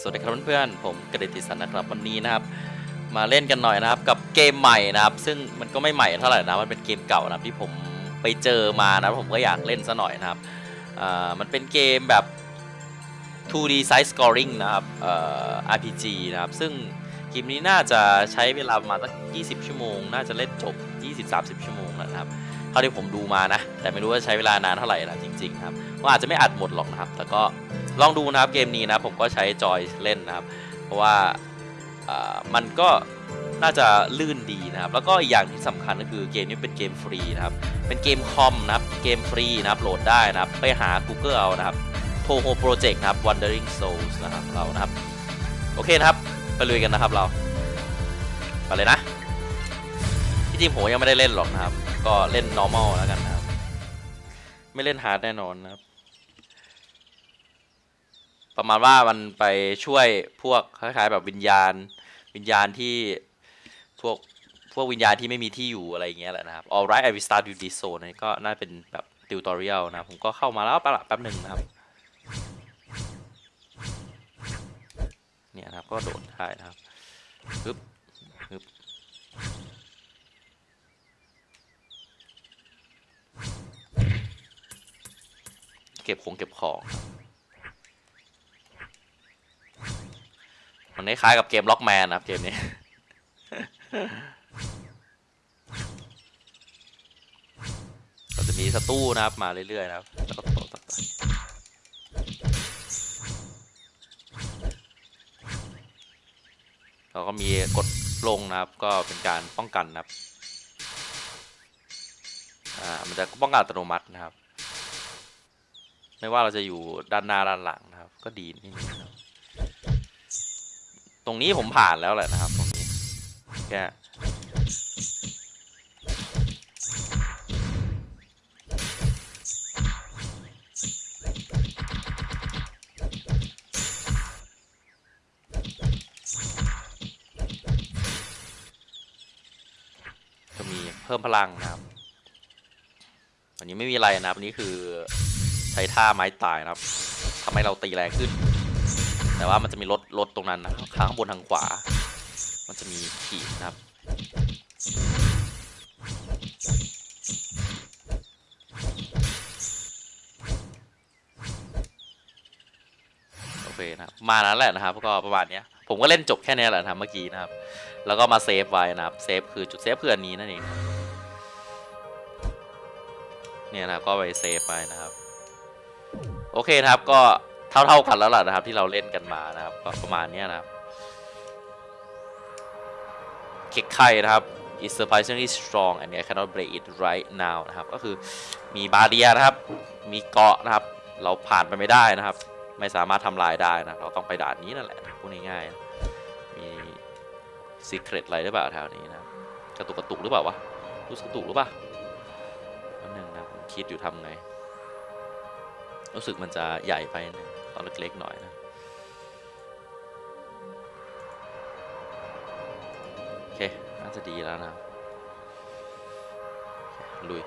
สวัสดีครับเพื่อนๆผมกระดิษฐิสันนะครับวันนี้นะครับ มาเล่นกันหน่อยนะครับ กับเกมใหม่นะครับ ซึ่งมันก็ไม่ใหม่เท่าไหร่นะมันเป็นเกมเก่านะครับที่ผมไปเจอมานะผมก็อยากเล่นซะหน่อยนะครับมันเป็นเกมแบบ 2D side scoring นะครับ RPG นะครับ ซึ่งเกมนี้น่าจะใช้เวลาประมาณสัก 20 ชั่วโมง น่าจะเล่นจบ 20-30 ชั่วโมงแล้วนะครับเท่าที่ผมดูมานะ แต่ไม่รู้ว่าใช้เวลานานเท่าไหร่นะจริงๆครับก็อาจจะไม่อัดหมดหรอกนะครับ แต่ก็ ลองดูนะครับเกมนี้นะผมก็ใช้จอยเล่นนะครับ เพราะว่ามันก็น่าจะลื่นดีนะครับ แล้วก็อีกอย่างที่สำคัญก็คือเกมนี้เป็นเกมฟรีนะครับ เป็นเกมคอมนะครับ เกมฟรีนะครับ โหลดได้นะครับ ไปหา Google เอานะครับ Toho Project นะครับ Wandering Souls นะครับเรานะครับ โอเคนะครับ ไปลุยกันนะครับเรา ไปเลยนะที่จริงผมยังไม่ได้เล่นหรอกนะครับ ก็เล่น normal แล้วกันนะครับ ไม่เล่น hard แน่นอนนะครับ ประมาณว่ามันไปช่วยพวกคล้ายๆแบบวิญญาณ วิญญาณที่พวกพวกวิญญาณที่ไม่มีที่อยู่อะไรอย่างเงี้ยแหละนะครับ alright I will start with this zone นี่ก็น่าเป็นแบบ tutorial นะ ผมก็เข้ามาแล้วแป๊บแป๊บหนึ่งนะครับ เนี่ยนะครับก็โดดได้นะครับปึ๊บปึ๊บเก็บของเก็บของ มันคล้ายกับเกมล็อกแมนนะครับเกมนี้ก็จะมีสตู้นะครับมาเรื่อยๆนะครับแล้วก็ตเราก็มีกดลงนะครับ ก็เป็นการป้องกันนะครับ อ่า มันจะป้องกันอัตโนมัตินะครับ ไม่ว่าเราจะอยู่ด้านหน้าด้านหลังนะครับ ก็ดีนี่นะครับ ตรงนี้ผมผ่านแล้วแหละนะครับ ตรงนี้แค่จะมีเพิ่มพลังนะครับวันนี้ไม่มีอะไรนะครับวันนี้คือใช้ท่าไม้ตายนะครับทำให้เราตีแรงขึ้น แต่ว่ามันจะมีรถ รถตรงนั้นนะข้างบนทางขวา มันจะมีขีดนะครับ โอเคนะครับมานั้นแหละนะครับก็ประมาณนี้ผมก็เล่นจบแค่นี้แหละนะเมื่อกี้นะครับ แล้วก็มา save ไว้นะครับ save คือจุด save คืออันนี้นั่นเองเนี่ยนะครับก็ไป save ไปนะครับ โอเคนะครับก็ เท่าๆกันแล้วล่ะนะครับ ที่เราเล่นกันมานะครับก็ประมาณนี้นะครับเค้กไข่นะครับ is surprisingly strong and I cannot break it right now นะครับก็คือมี barrier นะครับ มีเกราะนะครับ เราผ่านไปไม่ได้นะครับ ไม่สามารถทำลายได้นะเราต้องไปด่านนี้นั่นแหละพูดง่ายๆมี secret อะไรหรือเปล่าแถวนี้นะกระตุกกระตุกหรือเปล่าวะรู้สึกกระตุกหรือเปล่าอันหนึ่งนะผมคิดอยู่ทำไง รู้สึกมันจะใหญ่ไปนึง ตอนเล็กๆหน่อยนะโอเค น่าจะดีแล้วนะลุย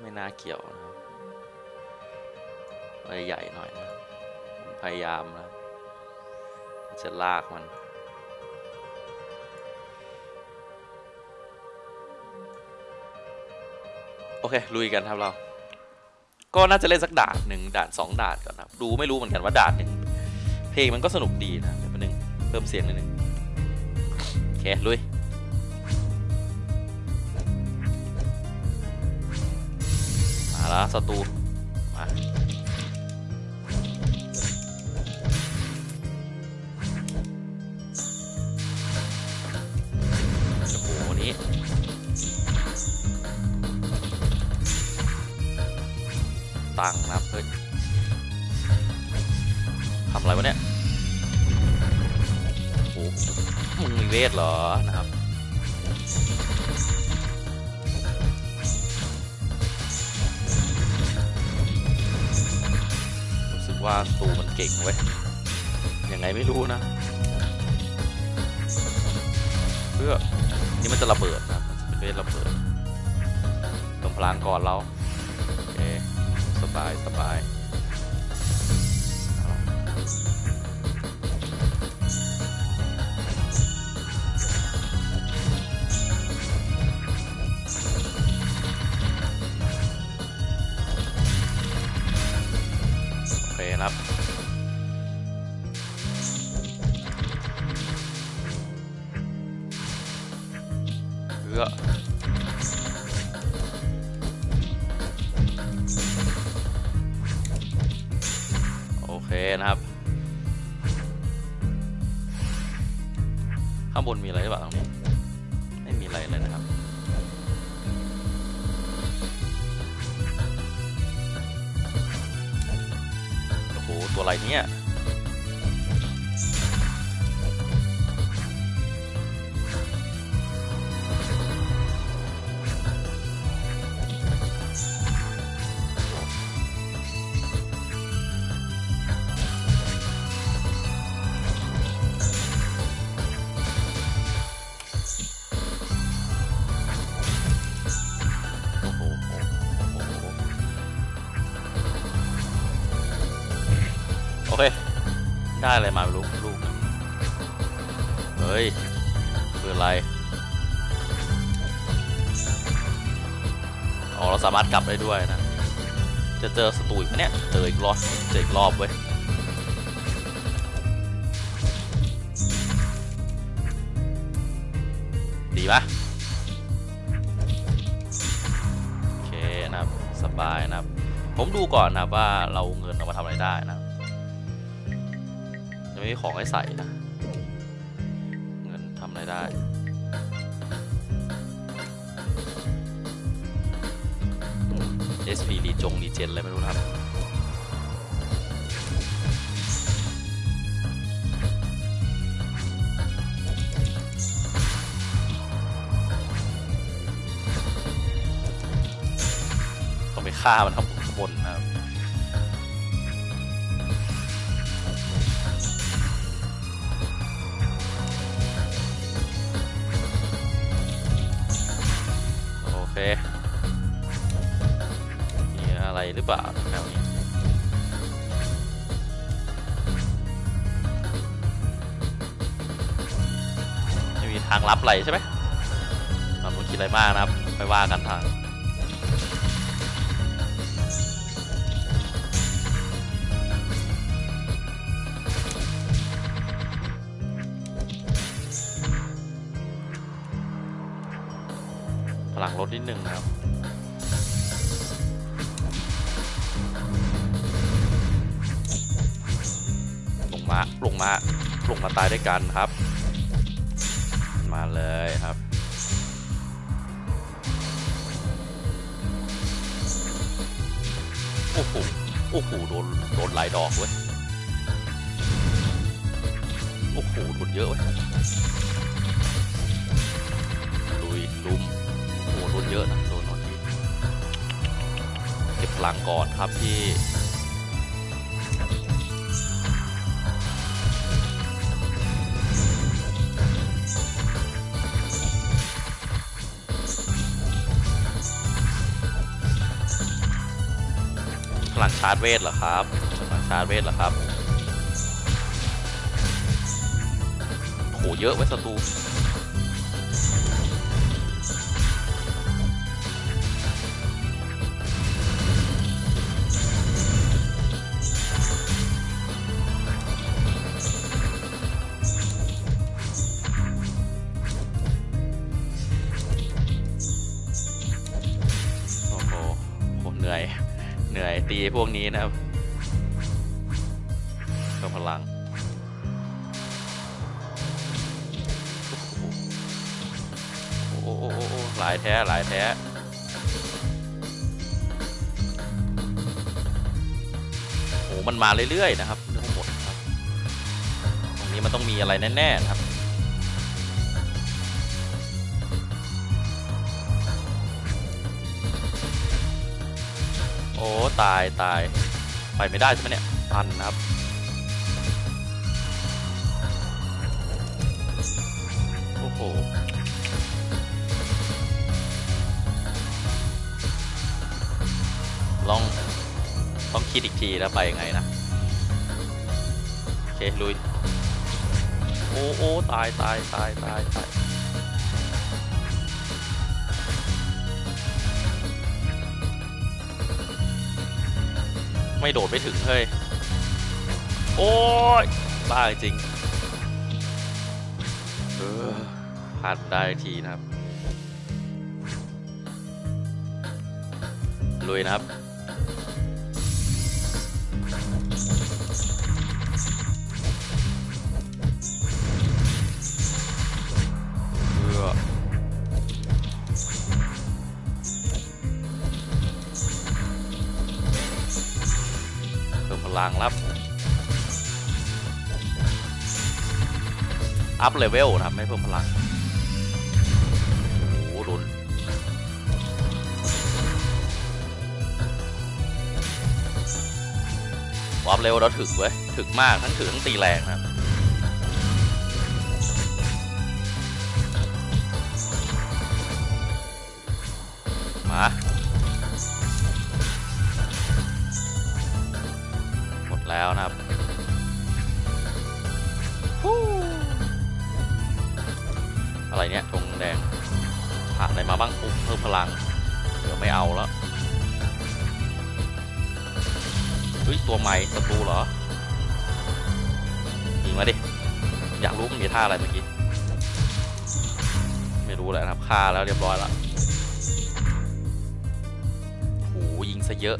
ไม่น่าเกี่ยวนะครับไปใหญ่หน่อยนะพยายามนะ จะลากมันโอเค ลุยกันครับเรา ก็น่าจะเล่นสักด่านหนึ่งด่านสองด่านก่อนนะครับดูไม่รู้เหมือนกันว่าด่านหนึ่งเพลงมันก็สนุกดีนะเดี๋ยวแป๊บนึงเพิ่มเสียงนิดนึงโอเคลุยมาแล้วศัตรูมาโอ้โหวัน ตังค์นะครับเฮ้ยทำอะไรวะเนี่ยโอ้โหมึงมีเวทเหรอนะครับรู้สึกว่าตูมันเก่งเว้ยยังไงไม่รู้นะ เพื่อนี่มันจะระเบิดนะมันจะเป็นเวทระเบิดเติมพลังก่อนเรา สบายสบาย นะครับ ข้างบนมีอะไรหรือเปล่าตรงนี้ไม่มีอะไรเลยนะครับโอ้โหตัวอะไรเนี่ย ได้อะไรมาไม่รู้ลูกเฮ้ยคืออะไรอ๋อเราสามารถกลับได้ด้วยนะ จะเจอศัตรูอีกไหมเนี่ยเจออีกรอบเจออีกรอบเว้ยดีปะโอเคนะครับสบายนะครับ ผมดูก่อนนะว่าเราเงินเอามาทำอะไรได้นะ ไม่มีของให้ใส่นะ เงินทำอะไรได้ SP รีจงรีเจนอะไรไม่รู้นะครับต้องไปฆ่ามันข้างบนนะครับ เค มีอะไรหรือเปล่าแถวนี้ไม่มีทางลับไหลใช่ไหมเราไม่คิดอะไรมากนะครับ ไปว่ากันทาง พลังลดนิดนึงครับลงมาลงมาลงมาตายด้วยกันครับ มาเลยครับโอ้โหโอ้โหโดนโดนหลายดอกเว้ยโอ้โหโดนเยอะเว้ยลุยลุม โดนเยอะนะโดนโดนที่เก็บพลังก่อนครับพี่พลังชาร์จเวทเหรอครับพลังชาร์จเวทเหรอครับโหเยอะไว้ศัตรู นี้นะครับเพิ่มพลังโอ้โหหลายแท้หลายแท้โอ้มันมาเรื่อยๆนะครับเรื่องหมดครับตรงนี้มันต้องมีอะไรแน่ๆนะครับ อ้ตายตายไปไม่ได้ใช่ไหมเนี่ยพันนะครับโอ้โหลองต้องคิดอีกทีแล้วไปยังไงนะโอเคลุยโอ้โอ้ตายตายตายตายตาย ไม่โดดไม่ถึงเฮ้ย โอ้ย บ้าจริง เออผ่านได้ทีนะครับ ลุยนะครับ เพิ่มพลังรับ up level นะครับไม่เพิ่มพลัง โอ้โหรุน up เร็วเราถึกเว้ย ถึกมากทั้งถึกทั้งตีแรงนะครับมา แล้วนะครับฮู้อะไรเนี่ยธงแดงผ่านอะไรมาบ้างปุ๊บเพิ่มพลัง เดี๋ยวไม่เอาแล้วเฮ้ยตัวใหม่ศัตรูเหรอยิงมาดิ อยากรู้มันมีท่าอะไรเมื่อกี้ ไม่รู้แหละนะครับฆ่าแล้วเรียบร้อยแล้วโอ้โหยิงซะเยอะ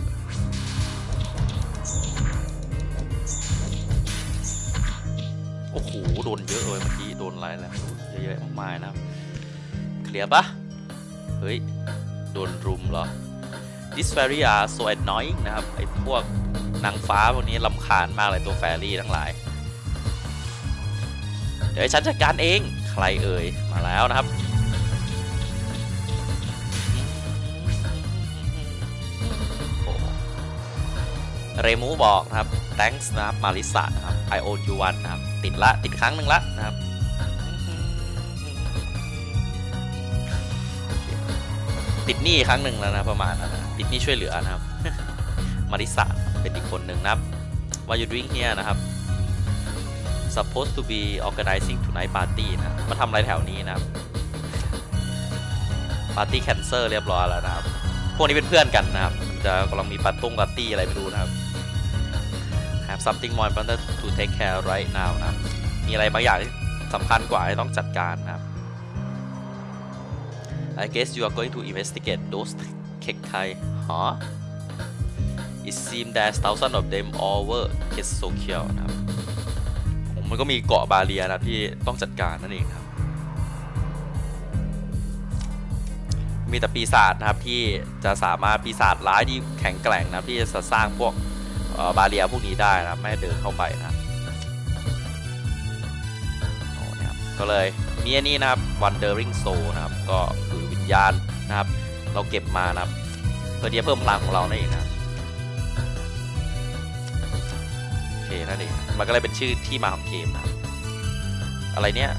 โอ้โห โดนเยอะเลยเมื่อกี้ โดนหลายแล้วเยอะๆมากมายนะครับ เคลียร์ปะเฮ้ย โดนรุมเหรอ This fairy are so annoying นะครับ ไอ้พวกนางฟ้าพวกนี้ลำคาญมากเลยตัวแฟรี่ทั้งหลาย เดี๋ยวฉันจัดการเอง ใครเอ่ย มาแล้วนะครับ เรมูบอกนะครับ thanks นะครับมาริสานะครับ I owe you one นะครับ ติดละ ติดครั้งหนึ่งละนะครับติดหนี้ครั้งหนึ่งแล้วนะประมาณนั้นนะติดหนี้ช่วยเหลือนะครับ มาริสาเป็นอีกคนหนึ่งนะครับ What you doing here นะครับ supposed to be organizing tonight party นะมาทำอะไรแถวนี้นะครับปาร์ตี้แคนเซอร์เรียบร้อยแล้วนะครับ พวกนี้เป็นเพื่อนกันนะครับ จะกำลังมีปาร์ตุ้งปาร์ตี้อะไรไม่รู้นะครับ have something more important to take care right now นะ มีอะไรบางอย่างที่สำคัญกว่าที่ต้องจัดการนะครับ I guess you are going to investigate those เค็กไทยฮะ It seems there's thousands of them all over k e s o k i o นะครับมันก็มีเกาะบาเลียนะที่ต้องจัดการนั่นเองครับ มีแต่ปีศาจนะครับที่จะสามารถปีศาจร้ายที่แข็งแกร่งนะที่จะสร้างพวก บาเรียพวกนี้ได้นะไม่เดินเข้าไปนะครับโอ้เนี่ยครับก็เลยมีอันนี้นะครับ Wandering Soul นะครับก็คือวิญญาณนะครับ เราเก็บมานะครับเพื่อที่จะเพิ่มพลังของเรานั่นเองนะโอเคนั่นเองมันก็เลยเป็นชื่อที่มาของเกมนะอะไรเนี่ย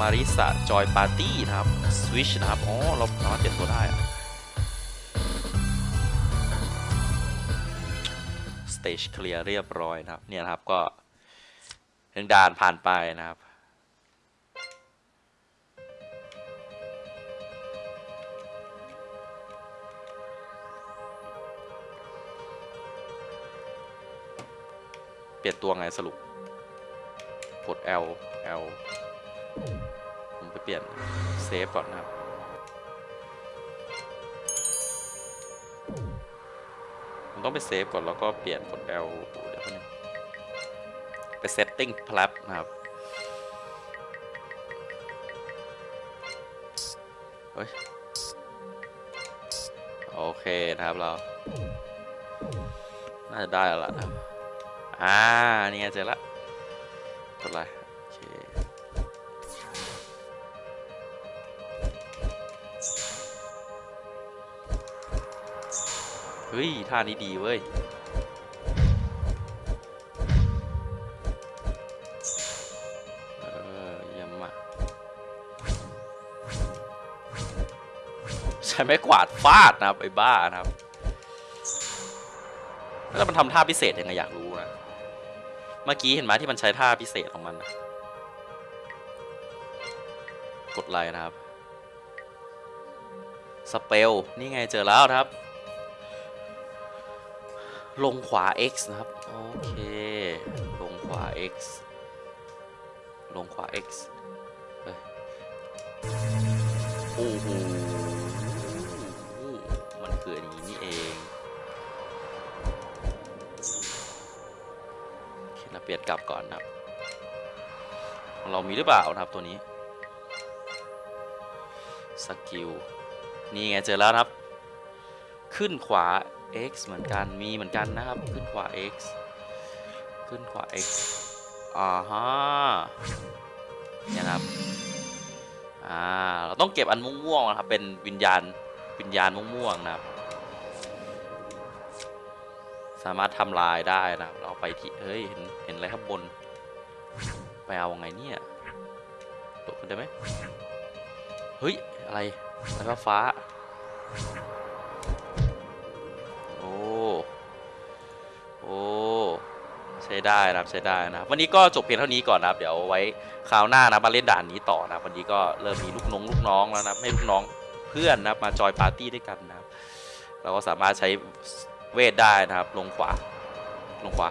มาริสะจอยปาร์ตี้นะครับสวิชนะครับอ๋อเราสามารถเปลี่ยนตัวได้อะ เตจเคลียร์เรียบร้อยนะครับ เนี่ยครับก็เรื่งด่านผ่านไปนะครับ เปลี่ยนตัวไงสรุป กด L L ผมไปเปลี่ยนเซฟก่อนนะครับ ต้องไปเซฟก่อนแล้วก็เปลี่ยนกด L เดี๋ยวนึงไป setting plat นะครับเฮ้ยโอเคนะครับเรา น่าจะได้แล้วล่ะนะอ่า นี่ไงเจอละกดอะไร ฮ้ย ท่านี้ดีเว้ย เออยี่ยมาใช้ไม้กวาดฟาดนะครับ ไอ้บ้านะครับ แล้วมันทำท่าพิเศษยังไงอยากรู้นะ เมื่อกี้เห็นไหมที่มันใช้ท่าพิเศษของมันนะกดไลค์นะครับ สเปล นี่ไงเจอแล้วครับ ลงขวา X นะครับ โอเค ลงขวา x ลงขวา x เฮ้ยโอ้โหมันคืออันนี้นี่เองโอเคเราเปลี่ยนกลับก่อนนะครับ เรามีหรือเปล่านะครับตัวนี้ สกิล นี่ไงเจอแล้วครับ ขึ้นขวา x เหมือนกันมีเหมือนกันนะครับ ขึ้นขวา x ขึ้นขวา x อ่าฮะเนี่ยครับอ่าเราต้องเก็บอันม่วงๆนะครับเป็นวิญญาณวิญญาณม่วงๆนะครับ สามารถทำลายได้นะเราไปที่เฮ้ยเห็นเห็นอะไรข้างบน ไปเอาไงเนี่ยตกขึ้นได้ไหมเฮ้ยอะไรอะไรฟ้า ช้ได้นะครับใช้ได้นะวันนี้ก็จบเพียงเท่านี้ก่อนนะครับ เดี๋ยวไว้คราวหน้านะมาเล่นด่านนี้ต่อนะวันนี้ก็เริ่มมีลูกน้องลูกน้องแล้วนะให้ลูกน้องเพื่อนนะมาจอยปาร์ตี้ด้วยกันนะครับ เราก็สามารถใช้เวทได้นะครับ ลงขวา ลงขวา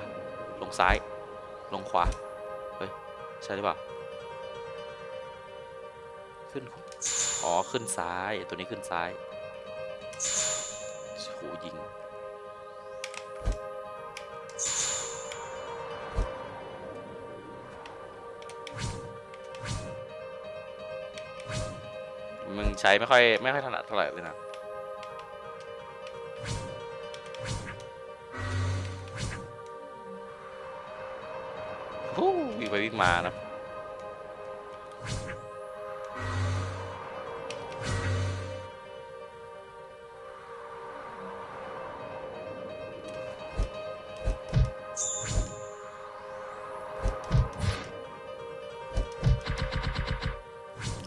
ลงซ้าย ลงขวาเฮ้ยใช่หรือเปล่าขึ้นอ๋อขึ้นซ้ายตัวนี้ขึ้นซ้ายโหยิง ใช้ไม่ค่อยไม่ค่อยถนัดเท่าไหร่เลยนะวิ่งไปวิ่งมานะ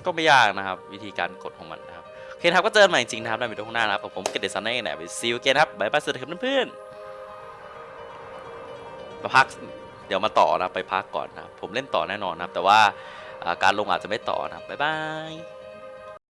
ก็ไม่ยากนะครับ วิธีการกดของมันนะครับโอเคครับก็เจอกันใหม่จริงนะครับในวิดีโอข้างหน้านะครับกับผมเกดเดซันเน่แนี่ไปซีลเกนครับบายบายสวัสดีครับเพื่อนๆมาพักเดี๋ยวมาต่อนะไปพักก่อนนะผมเล่นต่อแน่นอนนะครับ แต่ว่าอ่าการลงอาจจะไม่ต่อนะครับบ๊ายบาย